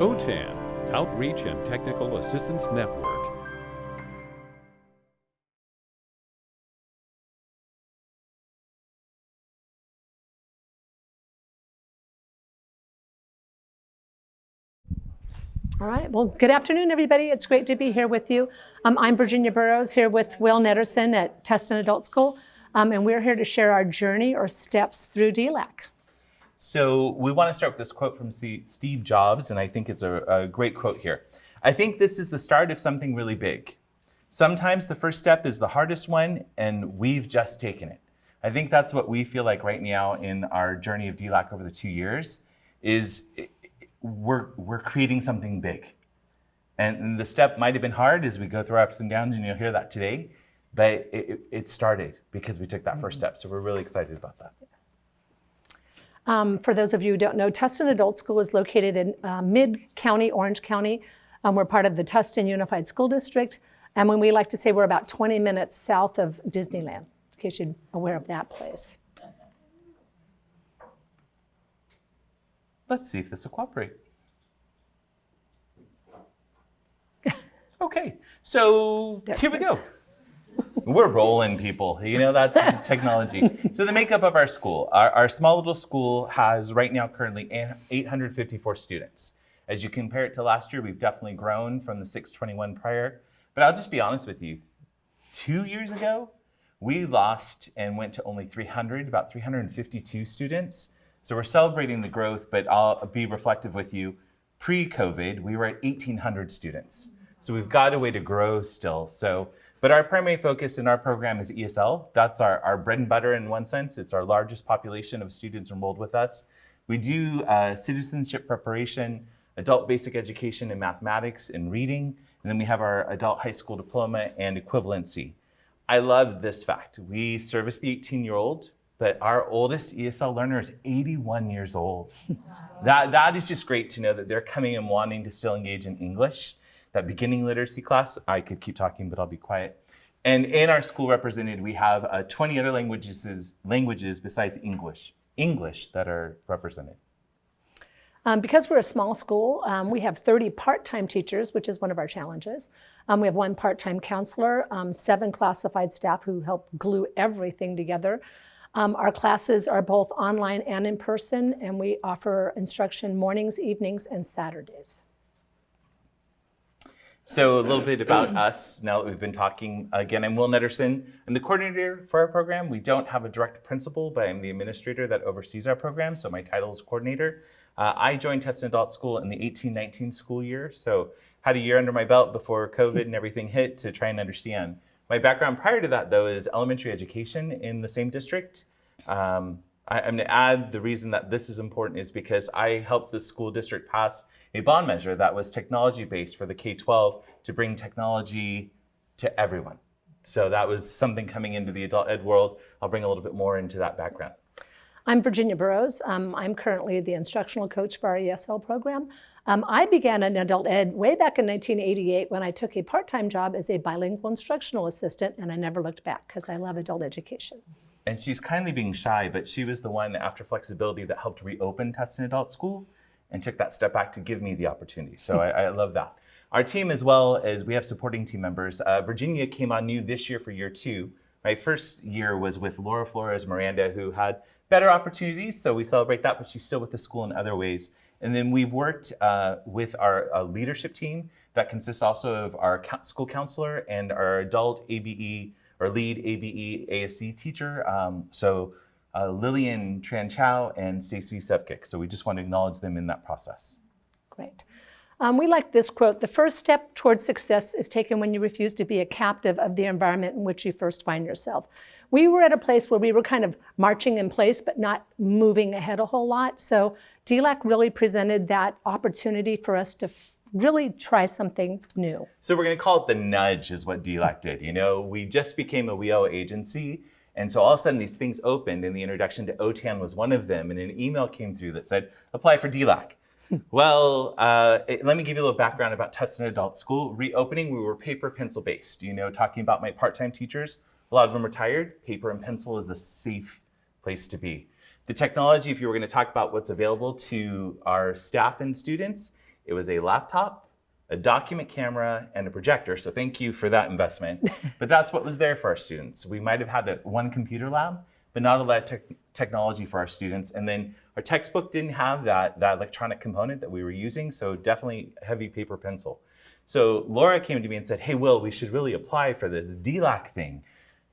OTAN, Outreach and Technical Assistance Network. All right, well, good afternoon, everybody. It's great to be here with you. Um, I'm Virginia Burrows here with Will Netterson at Tustin Adult School, um, and we're here to share our journey or steps through DLAC. So we want to start with this quote from Steve Jobs, and I think it's a, a great quote here. I think this is the start of something really big. Sometimes the first step is the hardest one, and we've just taken it. I think that's what we feel like right now in our journey of DLAC over the two years, is we're, we're creating something big. And the step might have been hard as we go through our ups and downs, and you'll hear that today, but it, it started because we took that first mm-hmm. step. So we're really excited about that. Um, for those of you who don't know, Tustin Adult School is located in uh, mid-county, Orange County. Um, we're part of the Tustin Unified School District. And when we like to say we're about 20 minutes south of Disneyland, in case you're aware of that place. Let's see if this will cooperate. okay, so here we go. We're rolling people, you know, that's technology. So the makeup of our school, our, our, small little school has right now currently 854 students. As you compare it to last year, we've definitely grown from the 621 prior. But I'll just be honest with you, two years ago, we lost and went to only 300, about 352 students. So we're celebrating the growth, but I'll be reflective with you. Pre-COVID, we were at 1,800 students. So we've got a way to grow still. So, but our primary focus in our program is ESL. That's our, our bread and butter in one sense. It's our largest population of students enrolled with us. We do uh, citizenship preparation, adult basic education in mathematics and reading, and then we have our adult high school diploma and equivalency. I love this fact. We service the 18-year-old but our oldest ESL learner is 81 years old. that, that is just great to know that they're coming and wanting to still engage in English. That beginning literacy class, I could keep talking, but I'll be quiet. And in our school represented, we have uh, 20 other languages, languages besides English, English that are represented. Um, because we're a small school, um, we have 30 part-time teachers, which is one of our challenges. Um, we have one part-time counselor, um, seven classified staff who help glue everything together. Um, our classes are both online and in person, and we offer instruction mornings, evenings, and Saturdays. So a little bit about us now that we've been talking. Again, I'm Will Netterson. I'm the coordinator for our program. We don't have a direct principal, but I'm the administrator that oversees our program, so my title is coordinator. Uh, I joined Tustin Adult School in the 18-19 school year, so had a year under my belt before COVID and everything hit to try and understand. My background prior to that, though, is elementary education in the same district. Um, I, am going to add the reason that this is important is because I helped the school district pass a bond measure that was technology-based for the K-12 to bring technology to everyone. So that was something coming into the adult ed world. I'll bring a little bit more into that background. I'm Virginia Burrows. Um, I'm currently the instructional coach for our ESL program. Um, I began in adult ed way back in 1988 when I took a part-time job as a bilingual instructional assistant and I never looked back because I love adult education. And she's kindly being shy, but she was the one after flexibility that helped reopen Tustin Adult School and took that step back to give me the opportunity. So I, I, love that. Our team as well as we have supporting team members. Uh, Virginia came on new this year for year two. My first year was with Laura Flores Miranda, who had better opportunities, so we celebrate that, but she's still with the school in other ways. And then we've worked uh, with our uh, leadership team that consists also of our school counselor and our adult ABE or lead ABE ASE teacher. Um, so uh, Lillian Tran Chow and Stacy Sevkik. So we just want to acknowledge them in that process. Great. Um, we like this quote, the first step towards success is taken when you refuse to be a captive of the environment in which you first find yourself. We were at a place where we were kind of marching in place, but not moving ahead a whole lot. So DLAC really presented that opportunity for us to really try something new. So we're going to call it the nudge is what DLAC did. You know, we just became a WIOA agency. And so all of a sudden these things opened and the introduction to OTAN was one of them. And an email came through that said, apply for DLAC. well, uh, it, let me give you a little background about Tustin Adult School. Reopening, we were paper pencil based. You know, talking about my part-time teachers, a lot of them retired. Paper and pencil is a safe place to be. The technology, if you were going to talk about what's available to our staff and students, It was a laptop, a document camera, and a projector. So thank you for that investment. but that's what was there for our students. We might have had a, one computer lab, but not a lot of te technology for our students. And then our textbook didn't have that, that electronic component that we were using, so definitely heavy paper pencil. So Laura came to me and said, hey, Will, we should really apply for this DLAC thing.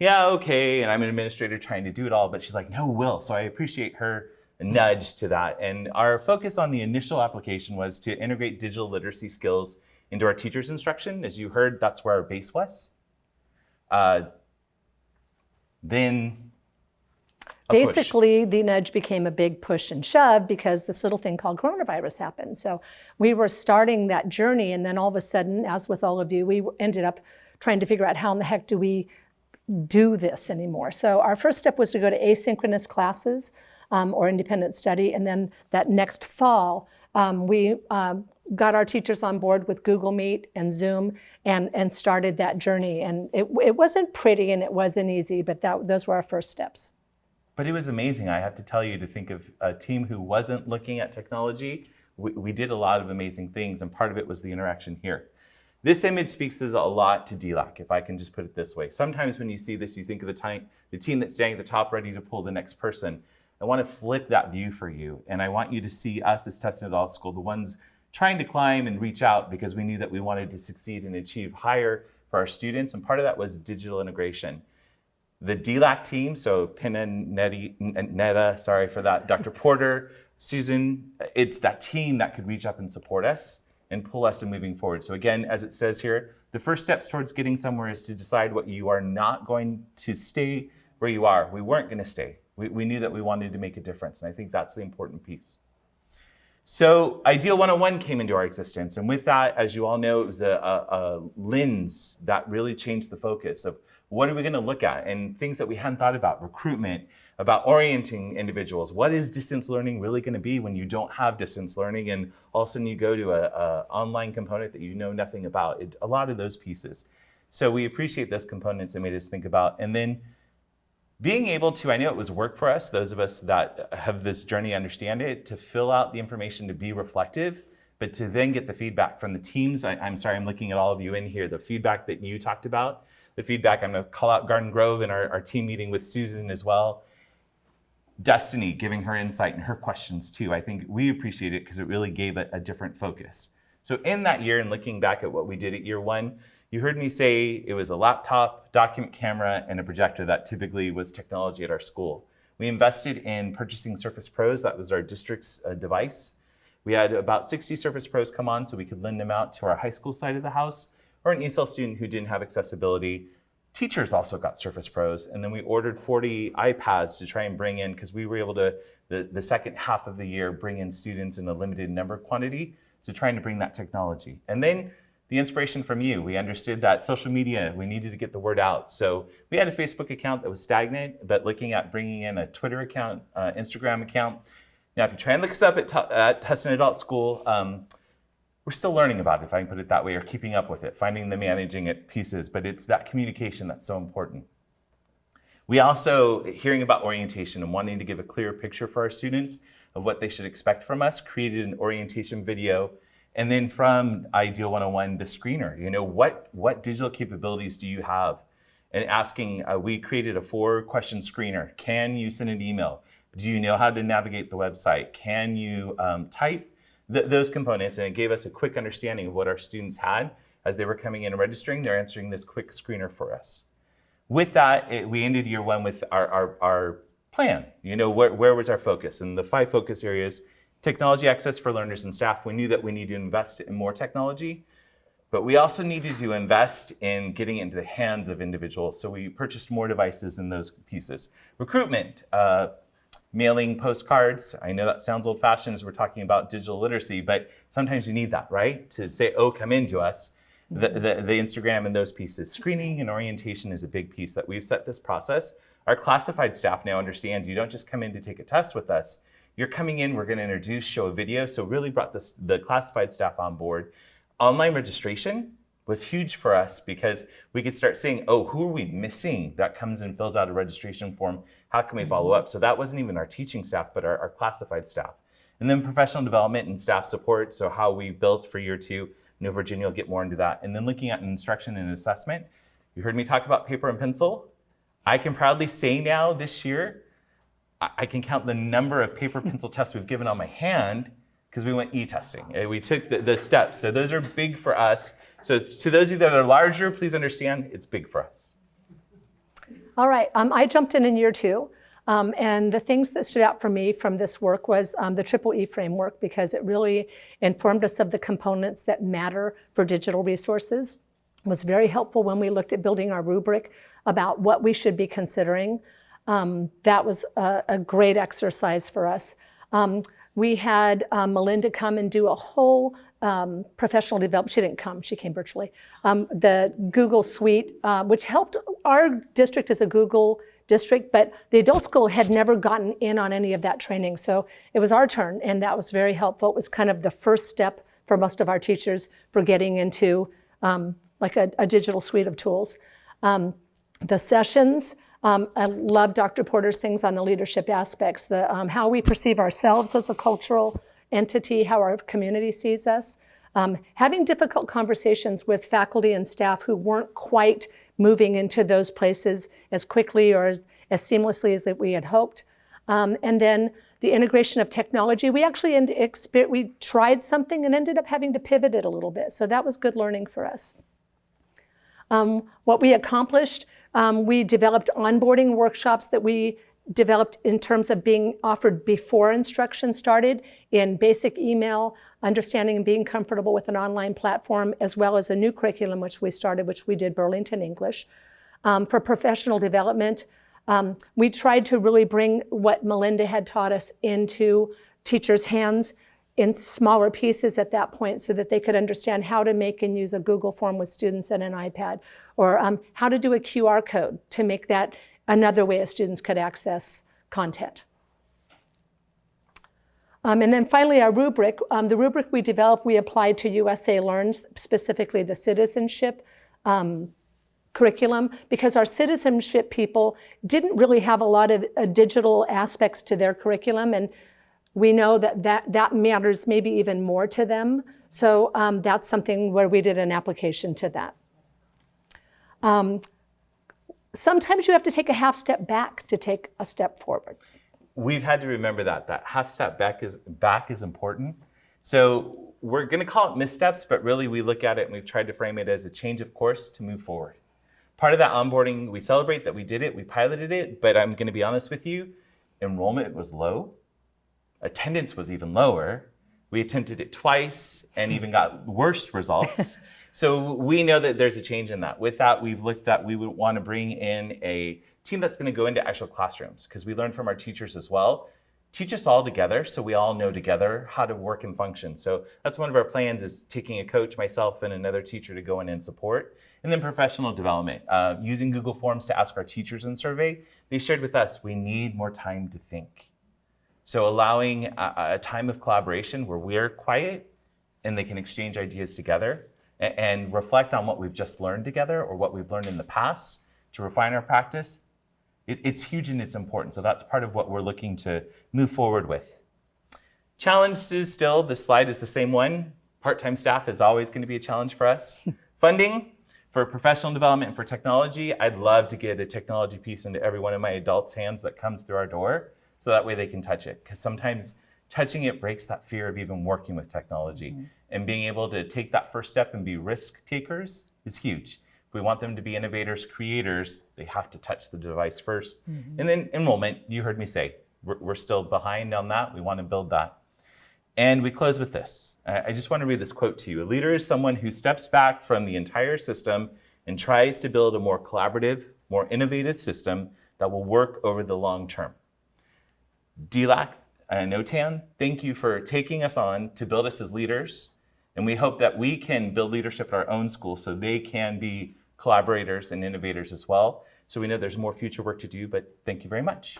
Yeah, okay, and I'm an administrator trying to do it all, but she's like, no, Will. So I appreciate her nudge to that. And our focus on the initial application was to integrate digital literacy skills into our teacher's instruction. As you heard, that's where our base was. Uh, then Basically, the nudge became a big push and shove because this little thing called coronavirus happened. So we were starting that journey, and then all of a sudden, as with all of you, we ended up trying to figure out how in the heck do we do this anymore. So our first step was to go to asynchronous classes um, or independent study, and then that next fall, um, we um, got our teachers on board with Google Meet and Zoom and, and started that journey. And it, it wasn't pretty and it wasn't easy, but that, those were our first steps. But it was amazing, I have to tell you, to think of a team who wasn't looking at technology. We, we did a lot of amazing things, and part of it was the interaction here. This image speaks a lot to DLAC, if I can just put it this way. Sometimes when you see this, you think of the, time, the team that's standing at the top ready to pull the next person. I want to flip that view for you, and I want you to see us as Tustin Adult School, the ones trying to climb and reach out because we knew that we wanted to succeed and achieve higher for our students, and part of that was digital integration. The DLAC team, so Pinna, Netta, sorry for that, Dr. Porter, Susan, it's that team that could reach up and support us and pull us in moving forward. So again, as it says here, the first steps towards getting somewhere is to decide what you are not going to stay where you are. We weren't going to stay. We, we knew that we wanted to make a difference, and I think that's the important piece. So Ideal 101 came into our existence, and with that, as you all know, it was a, a, a lens that really changed the focus of what are we going to look at? And things that we hadn't thought about, recruitment, about orienting individuals. What is distance learning really going to be when you don't have distance learning and all of a sudden you go to an online component that you know nothing about? It, a lot of those pieces. So we appreciate those components and made us think about. And then being able to, I know it was work for us, those of us that have this journey understand it, to fill out the information to be reflective, but to then get the feedback from the teams. I, I'm sorry, I'm looking at all of you in here, the feedback that you talked about the feedback. I'm going to call out Garden Grove and our, our team meeting with Susan as well. Destiny giving her insight and her questions too. I think we appreciate it because it really gave a, a different focus. So in that year and looking back at what we did at year one, you heard me say it was a laptop, document camera, and a projector. That typically was technology at our school. We invested in purchasing Surface Pros. That was our district's uh, device. We had about 60 Surface Pros come on so we could lend them out to our high school side of the house or an ESOL student who didn't have accessibility. Teachers also got Surface Pros, and then we ordered 40 iPads to try and bring in, because we were able to, the, the second half of the year, bring in students in a limited number quantity to trying to bring that technology. And then the inspiration from you. We understood that social media, we needed to get the word out. So we had a Facebook account that was stagnant, but looking at bringing in a Twitter account, uh, Instagram account. Now, if you try and look us up at, at Tustin Adult School, um, we're still learning about it, if I can put it that way, or keeping up with it, finding the managing it pieces, but it's that communication that's so important. We also, hearing about orientation and wanting to give a clear picture for our students of what they should expect from us, created an orientation video. And then from Ideal 101, the screener, you know, what, what digital capabilities do you have? And asking, uh, we created a four question screener. Can you send an email? Do you know how to navigate the website? Can you um, type? th those components, and it gave us a quick understanding of what our students had as they were coming in and registering. They're answering this quick screener for us. With that, it, we ended year one with our, our, our plan. You know, where, where was our focus? And the five focus areas, technology access for learners and staff. We knew that we needed to invest in more technology, but we also needed to invest in getting into the hands of individuals. So we purchased more devices in those pieces. Recruitment, uh, mailing postcards. I know that sounds old fashioned as we're talking about digital literacy, but sometimes you need that, right? To say, oh, come into us. The, the, the, Instagram and those pieces. Screening and orientation is a big piece that we've set this process. Our classified staff now understand you don't just come in to take a test with us. You're coming in, we're gonna introduce, show a video. So really brought this, the classified staff on board. Online registration was huge for us because we could start saying, oh, who are we missing that comes and fills out a registration form how can we mm-hmm. follow up? So that wasn't even our teaching staff, but our, our classified staff. And then professional development and staff support, so how we built for year two. New Virginia will get more into that. And then looking at instruction and assessment. You heard me talk about paper and pencil. I can proudly say now this year, I I can count the number of paper pencil tests we've given on my hand because we went e-testing. We took the, the steps. So those are big for us. So to those of you that are larger, please understand it's big for us. All right, um, I jumped in in year two. Um, and the things that stood out for me from this work was um, the Triple E framework because it really informed us of the components that matter for digital resources. It was very helpful when we looked at building our rubric about what we should be considering. Um, that was a, a, great exercise for us. Um, we had um, Melinda come and do a whole um, professional development. She didn't come, she came virtually. Um, the Google Suite, uh, which helped our district as a Google district, but the adult school had never gotten in on any of that training. So it was our turn, and that was very helpful. It was kind of the first step for most of our teachers for getting into um, like a, a, digital suite of tools. The sessions, um, I love Dr. Porter's things on the leadership aspects, the, um, how we perceive ourselves as a cultural entity, how our community sees us. Um, having difficult conversations with faculty and staff who weren't quite moving into those places as quickly or as, as seamlessly as that we had hoped. Um, and then the integration of technology. We actually we tried something and ended up having to pivot it a little bit. So that was good learning for us. Um, what we accomplished, um, we developed onboarding workshops that we developed in terms of being offered before instruction started in basic email, understanding and being comfortable with an online platform, as well as a new curriculum which we started, which we did Burlington English. Um, for professional development, um, we tried to really bring what Melinda had taught us into teachers' hands in smaller pieces at that point so that they could understand how to make and use a Google form with students and an iPad, or um, how to do a QR code to make that another way students could access content. Um, and then finally, our rubric. Um, the rubric we developed, we applied to USA Learns, specifically the citizenship um, curriculum, because our citizenship people didn't really have a lot of uh, digital aspects to their curriculum, and we know that that, that matters maybe even more to them. So um, that's something where we did an application to that. Um, sometimes you have to take a half step back to take a step forward. We've had to remember that, that half step back is, back is important. So we're gonna call it missteps, but really we look at it and we've tried to frame it as a change of course to move forward. Part of that onboarding, we celebrate that we did it, we piloted it, but I'm gonna be honest with you, enrollment was low, attendance was even lower. We attempted it twice and even got worse results. So we know that there's a change in that. With that, we've looked that we would want to bring in a team that's going to go into actual classrooms because we learned from our teachers as well. Teach us all together so we all know together how to work and function. So that's one of our plans is taking a coach, myself, and another teacher to go in and support. And then professional development, uh, using Google Forms to ask our teachers in survey. They shared with us, we need more time to think. So allowing a, a time of collaboration where we're quiet and they can exchange ideas together and reflect on what we've just learned together or what we've learned in the past to refine our practice, it, it's huge and it's important. So that's part of what we're looking to move forward with. Challenge is still, the slide is the same one. Part-time staff is always going to be a challenge for us. Funding for professional development and for technology, I'd love to get a technology piece into every one of my adults' hands that comes through our door so that way they can touch it. Because sometimes touching it breaks that fear of even working with technology. Mm -hmm. And being able to take that first step and be risk takers is huge. If we want them to be innovators, creators, they have to touch the device 1st mm -hmm. And then enrollment, you heard me say, we're, we're, still behind on that. We want to build that. And we close with this. I just want to read this quote to you. A leader is someone who steps back from the entire system and tries to build a more collaborative, more innovative system that will work over the long term. DLAC, and OTAN, thank you for taking us on to build us as leaders. And we hope that we can build leadership at our own school so they can be collaborators and innovators as well. So we know there's more future work to do, but thank you very much.